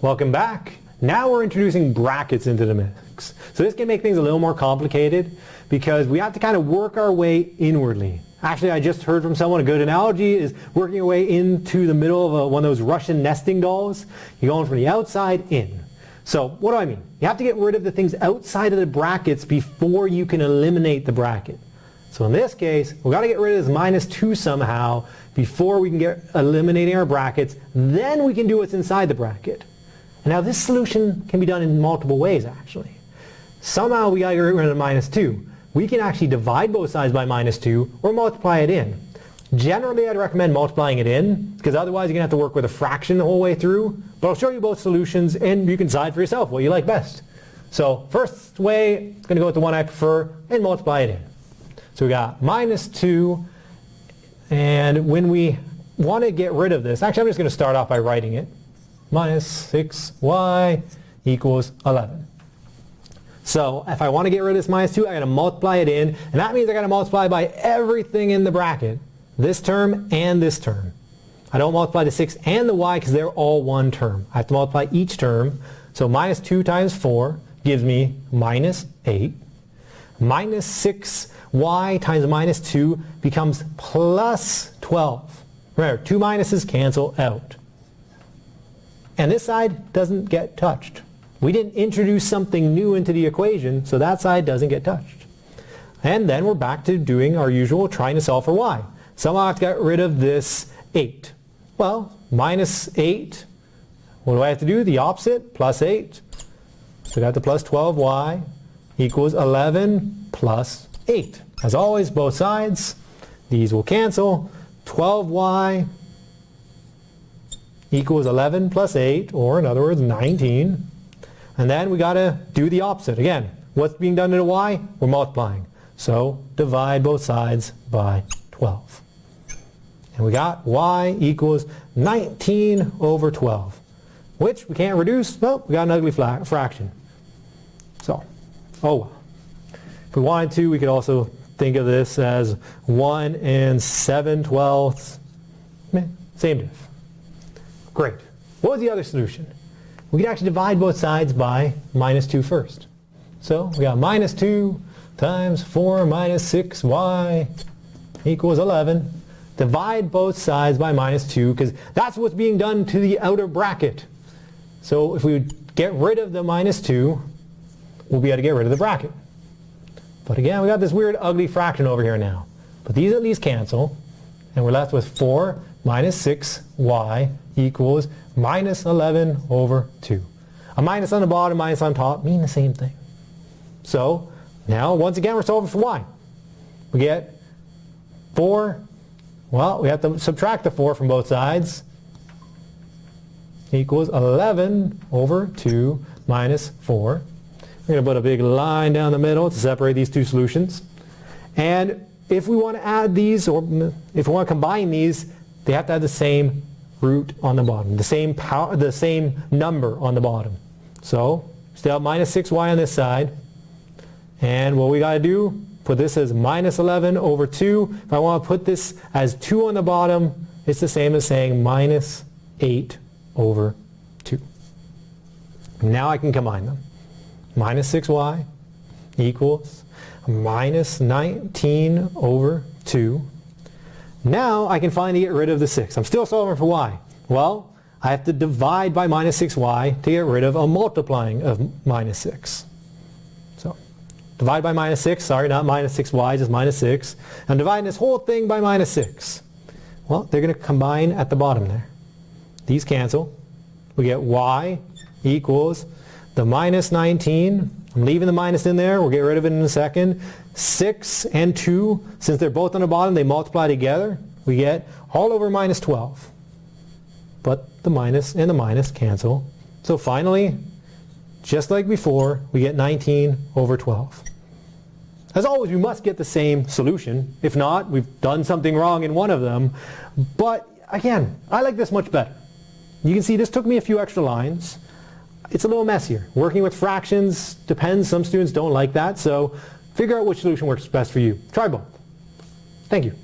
Welcome back. Now we're introducing brackets into the mix. So this can make things a little more complicated because we have to kind of work our way inwardly. Actually, I just heard from someone a good analogy is working your way into the middle of a, one of those Russian nesting dolls. You're going from the outside in. So what do I mean? You have to get rid of the things outside of the brackets before you can eliminate the bracket. So in this case, we've got to get rid of this minus 2 somehow before we can get eliminating our brackets. Then we can do what's inside the bracket. Now this solution can be done in multiple ways actually. Somehow we got to get rid of minus 2. We can actually divide both sides by minus 2 or multiply it in. Generally I'd recommend multiplying it in because otherwise you're going to have to work with a fraction the whole way through. But I'll show you both solutions and you can decide for yourself what you like best. So first way, I'm going to go with the one I prefer and multiply it in. So we got minus 2 and when we want to get rid of this, actually I'm just going to start off by writing it. Minus 6y equals 11. So if I want to get rid of this minus 2, I got to multiply it in, and that means I got to multiply by everything in the bracket, this term and this term. I don't multiply the 6 and the y because they're all one term. I have to multiply each term. So minus 2 times 4 gives me minus 8. Minus 6 y times minus 2 becomes plus 12. Remember, two minuses cancel out. And this side doesn't get touched. We didn't introduce something new into the equation, so that side doesn't get touched. And then we're back to doing our usual trying to solve for y. Somehow I have to get rid of this 8. Well, minus 8, what do I have to do? The opposite, plus 8. So we got the plus 12y equals 11 plus 8. As always, both sides, these will cancel. 12y equals 11 plus 8, or in other words, 19. And then we got to do the opposite. Again, what's being done to the y? We're multiplying. So divide both sides by 12. And we got y equals 19 over 12, which we can't reduce. Well, we got an ugly fraction. So, oh well. If we wanted to, we could also think of this as 1 and 7 twelfths. Same diff. Great. What was the other solution? We could actually divide both sides by minus 2 first. So we got minus 2 times 4 minus 6y equals 11. Divide both sides by minus 2 because that's what's being done to the outer bracket. So if we get rid of the minus 2, we'll be able to get rid of the bracket. But again, we got this weird ugly fraction over here now. But these at least cancel, and we're left with 4 minus 6y equals minus 11 over 2. A minus on the bottom, minus on top mean the same thing. So now, once again, we're solving for y. We get 4, well, we have to subtract the 4 from both sides, equals 11 over 2 minus 4. We're going to put a big line down the middle to separate these two solutions. And if we want to add these, or if we want to combine these, they have to have the same root on the bottom, the same power, the same number on the bottom. So still have minus 6y on this side. And what we got to do, put this as minus 11 over 2. If I want to put this as 2 on the bottom, it's the same as saying minus 8 over 2. Now I can combine them minus 6y equals minus 19 over 2. Now I can finally get rid of the 6. I'm still solving for y. Well, I have to divide by minus 6y to get rid of a multiplying of minus 6. So, divide by minus 6, sorry, not minus 6y, just minus 6. I'm dividing this whole thing by minus 6. Well, they're going to combine at the bottom there. These cancel. We get y equals the minus 19, I'm leaving the minus in there, we'll get rid of it in a second. 6 and 2, since they're both on the bottom, they multiply together. We get all over minus 12. But the minus and the minus cancel. So finally, just like before, we get 19 over 12. As always, we must get the same solution. If not, we've done something wrong in one of them. But again, I like this much better. You can see this took me a few extra lines it's a little messier. Working with fractions depends. Some students don't like that. So figure out which solution works best for you. Try both. Thank you.